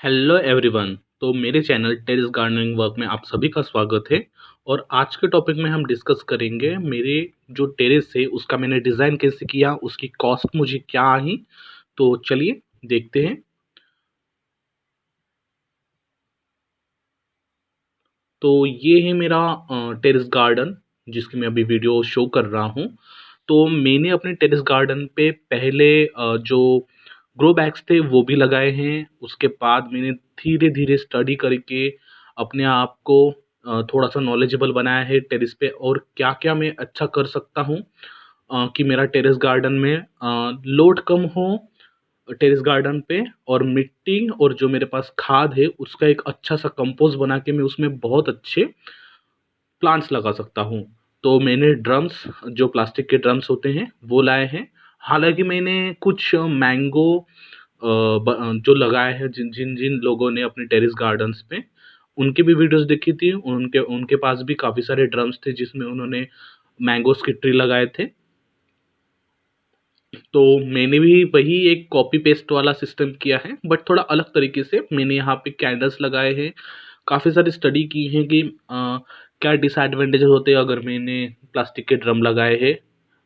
Hello everyone तो मेरे channel terrace gardening work में आप सभी का स्वागत है और आज के टॉपिक में हम डिस्कस करेंगे मेरे जो टेरेस है, उसका मैंने डिज़ाइन कैसे किया, उसकी कॉस्ट मुझे क्या आई तो चलिए देखते हैं। तो ये है मेरा टेरेस गार्डन, जिसकी मैं अभी वीडियो शो कर रहा हूँ। तो मैंने अपने टेरेस गार्डन पे पहले जो ग्रो बैग्स थे, वो भी लगाए हैं। उसके बाद मैंने धीरे धीरे स्टडी करके अपने आप को थोड़ा सा नॉलेजेबल बनाया है टेरेस पे और क्या क्या मैं अच्छा कर सकता हूँ कि मेरा टेरेस गार्डन में लोड कम हो टेरेस गार्डन पे और मिट्टी और जो मेरे पास खाद है, उसका एक अच्छा सा कंपोस्ट बना के मैं उसमें बहुत अच्छे प्लांट्स लगा सकता हूँ। तो मैंने ड्रम्स जो प्लास्टिक के ड्रम्स होते हैं, वो लाए हैं। हालाँकि मैंने कुछ मैंगो जो लगाए हैं जिन जिन जिन लोगों ने अपने टेरेस गार्डन्स पे उनकी भी वीडियोस देखी थी। उनके उनके पास भी काफ़ी सारे ड्रम्स थे जिसमें उन्होंने मैंगोस के ट्री लगाए थे। तो मैंने भी वही एक कॉपी पेस्ट वाला सिस्टम किया है बट थोड़ा अलग तरीके से मैंने यहाँ पे कैंडल्स लगाए हैं। काफ़ी सारी स्टडी की है कि आ, क्या डिसएडवांटेजेस होते हैं अगर मैंने प्लास्टिक के ड्रम लगाए हैं।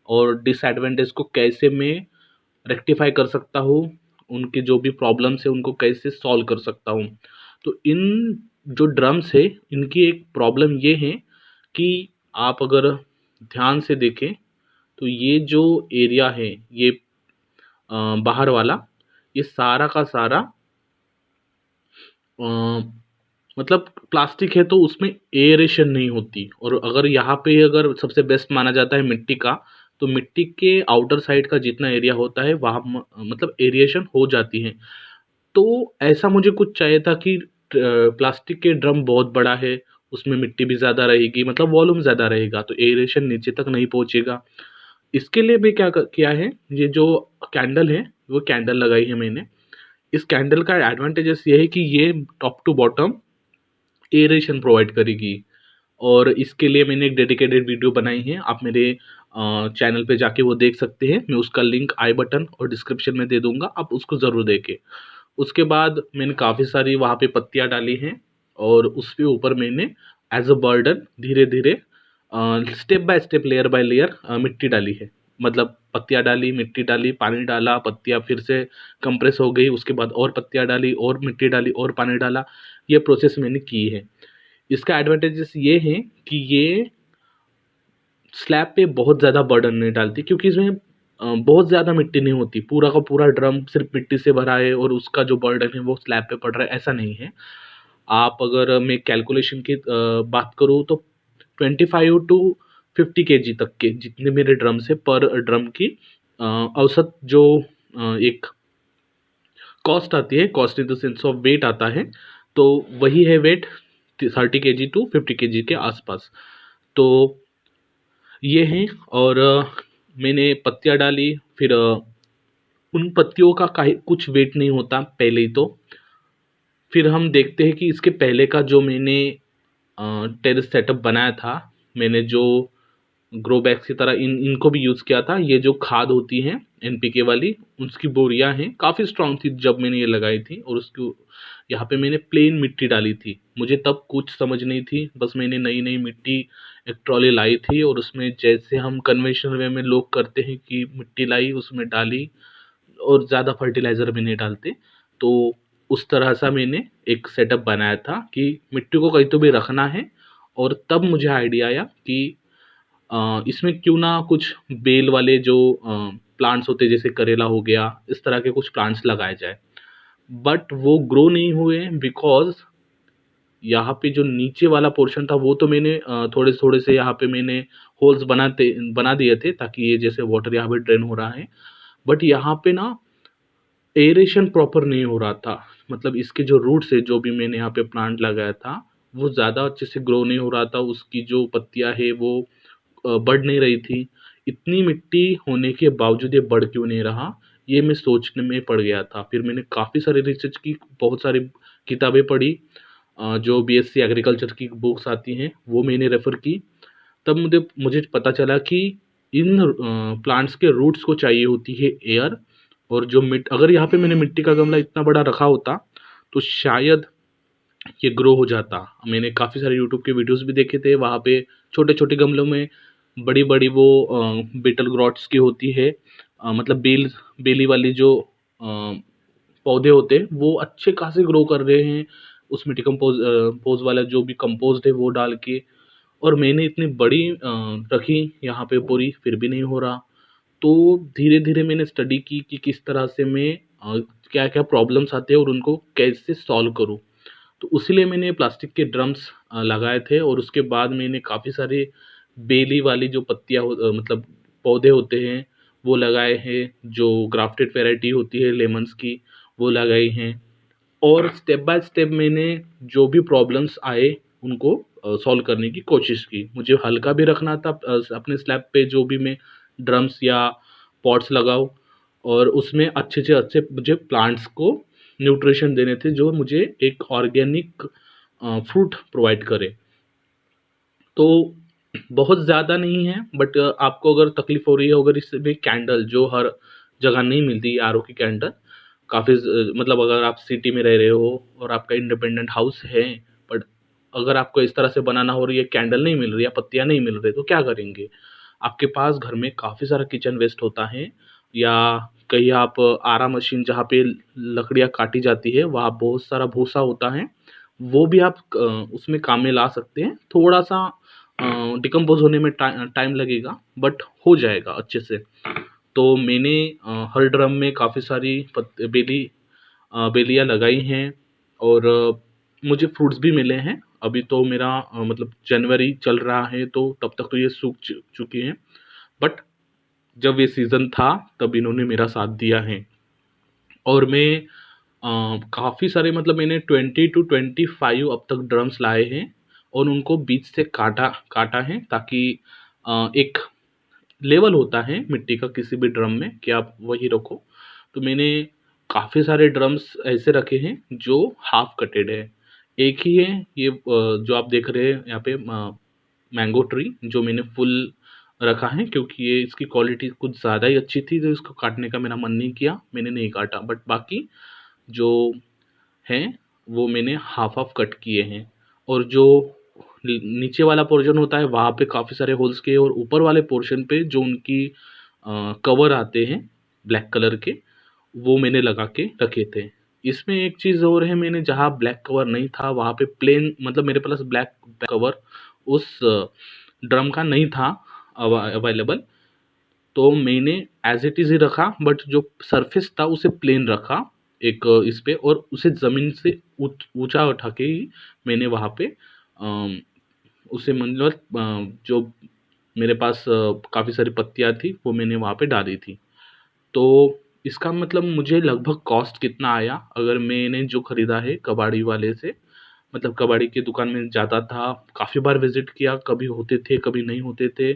और डिसएडवांटेज को कैसे मैं रेक्टिफाई कर सकता हूँ? उनके जो भी प्रॉब्लम्स है, उनको कैसे सॉल्व कर सकता हूँ? तो इन जो ड्रम्स है, इनकी एक प्रॉब्लम ये है कि आप अगर ध्यान से देखें तो ये जो एरिया है, ये बाहर वाला, ये सारा का सारा मतलब प्लास्टिक है तो उसमें एयरेशन नहीं होती। और अगर यहाँ पे अगर सबसे बेस्ट माना जाता है मिट्टी का तो मिट्टी के आउटर साइड का जितना एरिया होता है, वहाँ मतलब एरिएशन हो जाती है। तो ऐसा मुझे कुछ चाहिए था कि प्लास्टिक के ड्रम बहुत बड़ा है, उसमें मिट्टी भी ज़्यादा रहेगी मतलब वॉल्यूम ज़्यादा रहेगा तो एरिएशन नीचे तक नहीं पहुँचेगा। इसके लिए भी क्या किया है, ये जो कैंडल है, वो कैंडल लगाई है मैंने। इस कैंडल का एडवांटेजेस ये है कि ये top to bottom aeration provide करेगी। और इसके लिए मैंने एक डेडिकेटेड वीडियो बनाई है, आप मेरे चैनल पे जाके वो देख सकते हैं। मैं उसका लिंक आई बटन और डिस्क्रिप्शन में दे दूँगा। आप उसको ज़रूर देखें। उसके बाद मैंने काफ़ी सारी वहाँ पे पत्तियाँ डाली हैं और उसके ऊपर मैंने एज अ बर्डन धीरे धीरे step by step layer by layer मिट्टी डाली है। मतलब पत्तियाँ डाली, मिट्टी डाली, पानी डाला, पत्तियाँ फिर से कंप्रेस हो गई, उसके बाद और पत्तियाँ डाली, और मिट्टी डाली, और पानी डाला। ये प्रोसेस मैंने की है। इसका एडवांटेजेस ये हैं कि ये स्लैब पे बहुत ज़्यादा बर्डन नहीं डालती, क्योंकि इसमें बहुत ज़्यादा मिट्टी नहीं होती। पूरा का पूरा ड्रम सिर्फ़ मिट्टी से भरा है और उसका जो बर्डन है वो स्लैब पे पड़ रहा है, ऐसा नहीं है। आप अगर मैं कैलकुलेशन की बात करूँ तो ट्वेंटी फाइव टू फिफ्टी के जी तक के जितने मेरे ड्रम्स है पर ड्रम की औसत जो एक कॉस्ट आती है cost in the sense of weight आता है तो वही है वेट थर्टी के जी टू फिफ्टी के जी के आसपास। तो ये हैं और मैंने पत्तियाँ डाली, फिर उन पत्तियों का कुछ वेट नहीं होता पहले ही तो। फिर हम देखते हैं कि इसके पहले का जो मैंने टेरेस सेटअप बनाया था, मैंने जो ग्रो बैग्स की तरह इन, इनको भी यूज़ किया था, ये जो खाद होती हैं एन पी के वाली, उसकी बोरियाँ हैं, काफ़ी स्ट्रॉन्ग थी जब मैंने ये लगाई थी और उसकी यहाँ पे मैंने प्लेन मिट्टी डाली थी। मुझे तब कुछ समझ नहीं थी। बस मैंने नई नई मिट्टी एक ट्रॉली लाई थी और उसमें जैसे हम कन्वेंशनल वे में लोग करते हैं कि मिट्टी लाई, उसमें डाली और ज़्यादा फर्टिलाइज़र भी नहीं डालते। तो उस तरह सा मैंने एक सेटअप बनाया था कि मिट्टी को कहीं तो भी रखना है और तब मुझे आइडिया आया कि इसमें क्यों ना कुछ बेल वाले जो प्लांट्स होते जैसे करेला हो गया, इस तरह के कुछ प्लांट्स लगाए जाए। बट वो ग्रो नहीं हुए बिकॉज़ यहाँ पे जो नीचे वाला पोर्शन था, वो तो मैंने थोड़े थोड़े से यहाँ पे मैंने होल्स बनाते, बना दिए थे ताकि ये जैसे वाटर यहाँ पे ड्रेन हो रहा है। बट यहाँ पे ना एरेशन प्रॉपर नहीं हो रहा था। मतलब इसके जो रूट्स है, जो भी मैंने यहाँ पे प्लांट लगाया था, वो ज़्यादा अच्छे से ग्रो नहीं हो रहा था। उसकी जो पत्तियाँ है, वो बढ़ नहीं रही थी। इतनी मिट्टी होने के बावजूद ये बढ़ क्यों नहीं रहा? ये मैं सोचने में पड़ गया था। फिर मैंने काफ़ी सारी रिसर्च की, बहुत सारी किताबें पढ़ी जो बी एस सी एग्रीकल्चर की बुक्स आती हैं, वो मैंने रेफ़र की। तब मुझे मुझे पता चला कि इन प्लांट्स के रूट्स को चाहिए होती है एयर और जो मिट, अगर यहाँ पे मैंने मिट्टी का गमला इतना बड़ा रखा होता तो शायद ये ग्रो हो जाता। मैंने काफ़ी सारे यूट्यूब के वीडियोस भी देखे थे, वहाँ पे छोटे छोटे गमलों में बड़ी बड़ी वो बिटल ग्रॉट्स की होती है मतलब बेल, बेली वाली जो पौधे होते हैं, वो अच्छे खासे ग्रो कर रहे हैं। उसमें डिकम्पोज पोज वाला जो भी कंपोस्ट है, वो डाल के और मैंने इतनी बड़ी रखी यहाँ पे पूरी, फिर भी नहीं हो रहा। तो धीरे धीरे मैंने स्टडी की कि किस तरह से मैं क्या क्या प्रॉब्लम्स आते हैं और उनको कैसे सॉल्व करूँ। तो उसीलिए मैंने प्लास्टिक के ड्रम्स लगाए थे और उसके बाद मैंने काफ़ी सारे बेली वाली जो पत्तियाँ मतलब पौधे होते हैं वो लगाए हैं, जो ग्राफ्टेड वैरायटी होती है लेमन्स की, वो लगाई हैं। और स्टेप बाय स्टेप मैंने जो भी प्रॉब्लम्स आए, उनको सॉल्व करने की कोशिश की। मुझे हल्का भी रखना था अपने स्लैब पे जो भी मैं ड्रम्स या पॉट्स लगाऊँ, और उसमें अच्छे से अच्छे मुझे प्लांट्स को न्यूट्रिशन देने थे, जो मुझे एक ऑर्गेनिक फ्रूट प्रोवाइड करे। तो बहुत ज़्यादा नहीं है बट आपको अगर तकलीफ़ हो रही है, अगर इसमें कैंडल जो हर जगह नहीं मिलती आर ओ की कैंडल काफ़ी मतलब अगर आप सिटी में रह रहे हो और आपका इंडिपेंडेंट हाउस है बट अगर आपको इस तरह से बनाना हो रही है कैंडल नहीं मिल रही है पत्तियाँ नहीं मिल रही तो क्या करेंगे? आपके पास घर में काफ़ी सारा किचन वेस्ट होता है, या कहीं आप आरा मशीन जहाँ पे लकड़ियाँ काटी जाती है, वहाँ बहुत सारा भूसा होता है, वो भी आप उसमें काम में ला सकते हैं। थोड़ा सा डिकम्पोज होने में टाइम लगेगा बट हो जाएगा अच्छे से। तो मैंने हर ड्रम में काफ़ी सारी बेली बेलियाँ लगाई हैं और मुझे फ्रूट्स भी मिले हैं। अभी तो मेरा मतलब जनवरी चल रहा है तो तब तक तो ये सूख चुकी हैं। बट जब ये सीज़न था, तब इन्होंने मेरा साथ दिया है। और मैं काफ़ी सारे मतलब मैंने ट्वेंटी टू ट्वेंटी फाइव अब तक ड्रम्स लाए हैं। और उनको बीच से काटा काटा है ताकि एक लेवल होता है मिट्टी का किसी भी ड्रम में कि आप वही रखो। तो मैंने काफ़ी सारे ड्रम्स ऐसे रखे हैं जो हाफ़ कटेड है। एक ही है ये जो आप देख रहे हैं यहाँ पे मैंगो ट्री जो मैंने फुल रखा है क्योंकि ये इसकी क्वालिटी कुछ ज़्यादा ही अच्छी थी तो इसको काटने का मेरा मन नहीं किया, मैंने नहीं काटा। बट बाकी जो हैं वो मैंने हाफ़ हाफ़ कट किए हैं। और जो नीचे वाला पोर्शन होता है, वहाँ पे काफ़ी सारे होल्स के और ऊपर वाले पोर्शन पे जो उनकी कवर आते हैं ब्लैक कलर के, वो मैंने लगा के रखे थे। इसमें एक चीज़ और है मैंने, जहाँ ब्लैक कवर नहीं था, वहाँ पे प्लेन मतलब मेरे पास ब्लैक कवर उस ड्रम का नहीं था अवेलेबल तो मैंने एज इट इज़ ही रखा बट जो सरफेस था उसे प्लेन रखा, एक, इस पर और उसे ज़मीन से ऊंच उठा के ही मैंने वहाँ पे उसे मतलब जो मेरे पास काफ़ी सारी पत्तियाँ थी, वो मैंने वहाँ पे डाली थी। तो इसका मतलब मुझे लगभग कॉस्ट कितना आया अगर मैंने जो ख़रीदा है कबाड़ी वाले से? मतलब कबाड़ी की दुकान में जाता था, काफ़ी बार विज़िट किया, कभी होते थे, कभी नहीं होते थे,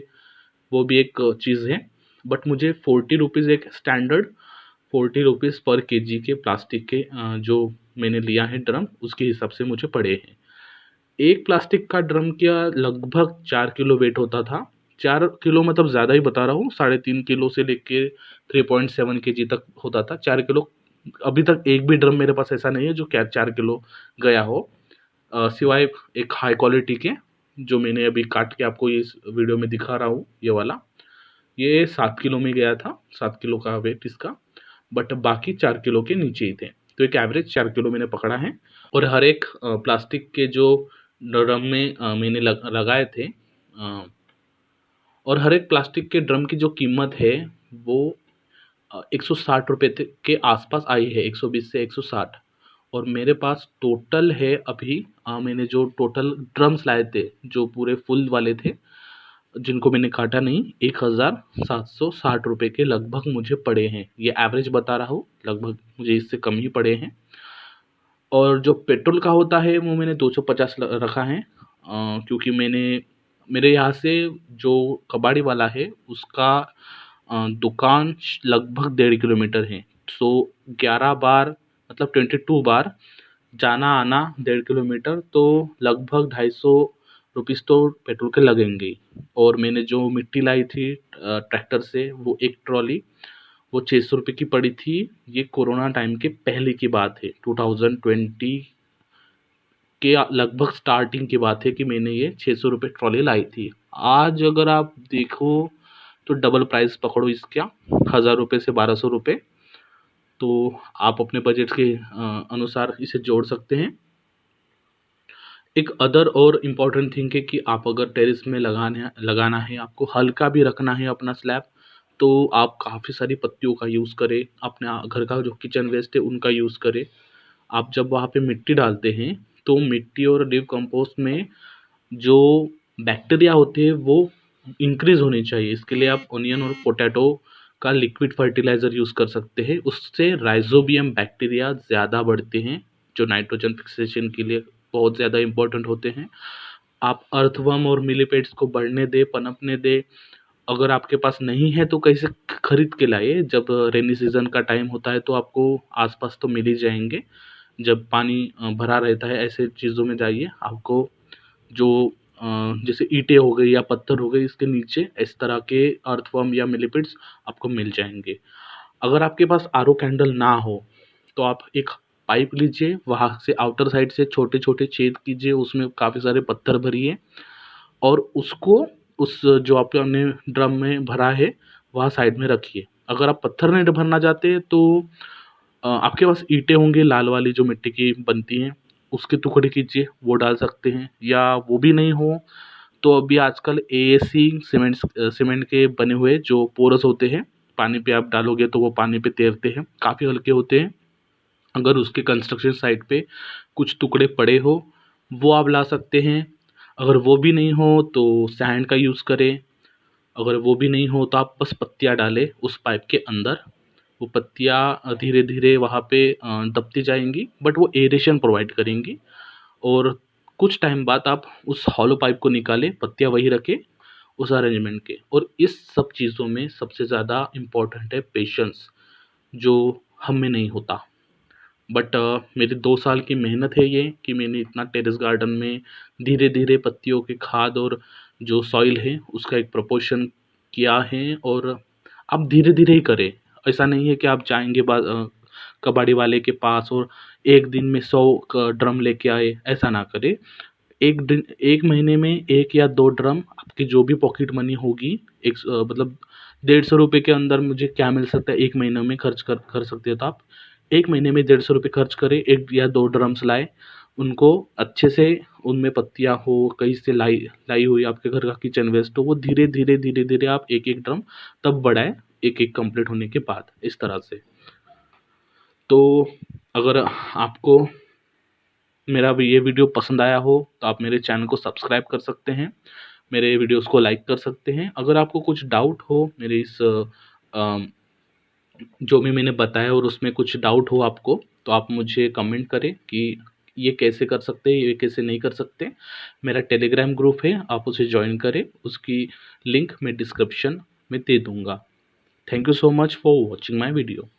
वो भी एक चीज़ है। बट मुझे फोर्टी रुपीज़ एक स्टैंडर्ड फोर्टी रुपीज़ पर केजी के प्लास्टिक के जो मैंने लिया है ड्रम उसके हिसाब से मुझे पड़े हैं। एक प्लास्टिक का ड्रम का लगभग चार किलो वेट होता था? चार किलो मतलब ज़्यादा ही बता रहा हूँ, साढ़े तीन किलो से लेके थ्री पॉइंट सेवन के जी तक होता था। चार किलो, अभी तक एक भी ड्रम मेरे पास ऐसा नहीं है जो क्या चार किलो गया हो। सिवाय एक हाई क्वालिटी के, जो मैंने अभी काट के आपको इस वीडियो में दिखा रहा हूँ, ये वाला। ये सात किलो में गया था, सात किलो का वेट इसका बट बाकी चार किलो के नीचे ही थे। तो एक एवरेज चार किलो मैंने पकड़ा है। और हर एक प्लास्टिक के जो ड्रम में मैंने लग, लगाए थे और हर एक प्लास्टिक के ड्रम की जो कीमत है वो एक सौ साठ रुपये के आसपास आई है एक सौ बीस से एक सौ साठ। और मेरे पास टोटल है अभी मैंने जो टोटल ड्रम्स लाए थे जो पूरे फुल वाले थे जिनको मैंने काटा नहीं एक हज़ार सात सौ साठ रुपये के लगभग मुझे पड़े हैं। ये एवरेज बता रहा हूँ लगभग मुझे इससे कम ही पड़े हैं। और जो पेट्रोल का होता है, वो मैंने दो सौ पचास रखा है। क्योंकि मैंने, मेरे यहाँ से जो कबाड़ी वाला है, उसका दुकान लगभग डेढ़ किलोमीटर है। सो, ग्यारह बार मतलब ट्वेंटी टू बार जाना, आना डेढ़ किलोमीटर तो लगभग ढाई सौ रुपीज़ तो पेट्रोल के लगेंगे और मैंने जो मिट्टी लाई थी ट्रैक्टर से, वो एक ट्रॉली वो छः सौ रुपये की पड़ी थी। ये कोरोना टाइम के पहले की बात है। टू थाउज़ेंड ट्वेंटी के लगभग स्टार्टिंग की बात है कि मैंने ये छः सौ रुपये ट्रॉली लाई थी। आज अगर आप देखो तो डबल प्राइस पकड़ो इसका। हज़ार रुपये से बारह सौ रुपये तो आप अपने बजट के अनुसार इसे जोड़ सकते हैं। एक अदर और इंपॉर्टेंट थिंग है कि आप अगर टेरिस में लगाने, लगाना है, आपको हल्का भी रखना है अपना स्लैब तो आप काफ़ी सारी पत्तियों का यूज़ करें, अपने घर का जो किचन वेस्ट है उनका यूज़ करें। आप जब वहाँ पे मिट्टी डालते हैं तो मिट्टी और लीव कंपोस्ट में जो बैक्टीरिया होते हैं, वो इंक्रीज़ होनी चाहिए। इसके लिए आप ओनियन और पोटैटो का लिक्विड फर्टिलाइज़र यूज़ कर सकते हैं। उससे राइजोबियम बैक्टीरिया ज़्यादा बढ़ते हैं, जो नाइट्रोजन फिक्सेशन के लिए बहुत ज़्यादा इम्पोर्टेंट होते हैं। आप अर्थवर्म और मिलीपेड्स को बढ़ने दें, पनपने दें अगर आपके पास नहीं है तो कैसे खरीद के लाइए? जब रेनी सीज़न का टाइम होता है तो आपको आसपास तो मिल ही जाएँगे। जब पानी भरा रहता है, ऐसे चीज़ों में जाइए। आपको जो जैसे ईंटें हो गई या पत्थर हो गए, इसके नीचे इस तरह के अर्थवर्म या मिलीपिड्स आपको मिल जाएँगे। अगर आपके पास आरओ कैंडल ना हो तो आप एक पाइप लीजिए, वहाँ से आउटर साइड से छोटे छोटे छेद कीजिए, उसमें काफ़ी सारे पत्थर भरिए और उसको उस, जो आपने ड्रम में भरा है, वहाँ साइड में रखिए। अगर आप पत्थर नहीं भरना चाहते तो आपके पास ईंटें होंगी, लाल वाली जो मिट्टी की बनती हैं, उसके टुकड़े कीजिए, वो डाल सकते हैं। या वो भी नहीं हो तो अभी आजकल ए सी सीमेंट सीमेंट के बने हुए, जो पोरस होते हैं, पानी पे आप डालोगे तो वो पानी पे तैरते हैं, काफ़ी हल्के होते हैं। अगर उसके कंस्ट्रक्शन साइट पे कुछ टुकड़े पड़े हो, वो आप ला सकते हैं। अगर वो भी नहीं हो तो सैंड का यूज़ करें। अगर वो भी नहीं हो तो आप बस पत्तियाँ डालें उस पाइप के अंदर। वो पत्तियाँ धीरे धीरे वहाँ पे दबती जाएँगी बट वो एरेशन प्रोवाइड करेंगी। और कुछ टाइम बाद आप उस हॉलो पाइप को निकालें, पत्तियाँ वही रखें उस अरेंजमेंट के। और इस सब चीज़ों में सबसे ज़्यादा इम्पोर्टेंट है पेशेंस जो हम में नहीं होता। बट मेरे दो साल की मेहनत है ये कि मैंने इतना टेरेस गार्डन में धीरे धीरे पत्तियों की खाद और जो सॉइल है, उसका एक प्रपोर्शन किया है और आप धीरे धीरे ही करें। ऐसा नहीं है कि आप जाएँगे कबाड़ी वाले के पास और एक दिन में सौ ड्रम लेके आए, ऐसा ना करें। एक दिन, एक महीने में एक या दो ड्रम आपकी जो भी पॉकेट मनी होगी, एक मतलब डेढ़ सौ रुपये के अंदर मुझे क्या मिल सकता है? एक महीने में खर्च कर कर सकते हो तो आप। एक महीने में डेढ़ सौ रुपये खर्च करें, एक या दो ड्रम्स लाए, उनको अच्छे से उनमें पत्तियाँ हो, कहीं से लाई लाई हुई आपके घर का किचन वेस्ट हो, वो धीरे धीरे धीरे धीरे आप एक एक ड्रम तब बढ़ाएँ, एक एक कंप्लीट होने के बाद इस तरह से। तो अगर आपको मेरा ये वीडियो पसंद आया हो तो आप मेरे चैनल को सब्सक्राइब कर सकते हैं, मेरे वीडियोस को लाइक कर सकते हैं। अगर आपको कुछ डाउट हो मेरे इस जो भी मैंने बताया और उसमें कुछ डाउट हो आपको तो आप मुझे कमेंट करें कि ये कैसे कर सकते हैं, ये कैसे नहीं कर सकते मेरा टेलीग्राम ग्रुप है, आप उसे ज्वाइन करें। उसकी लिंक मैं डिस्क्रिप्शन में दे दूँगा। Thank you so much for watching my video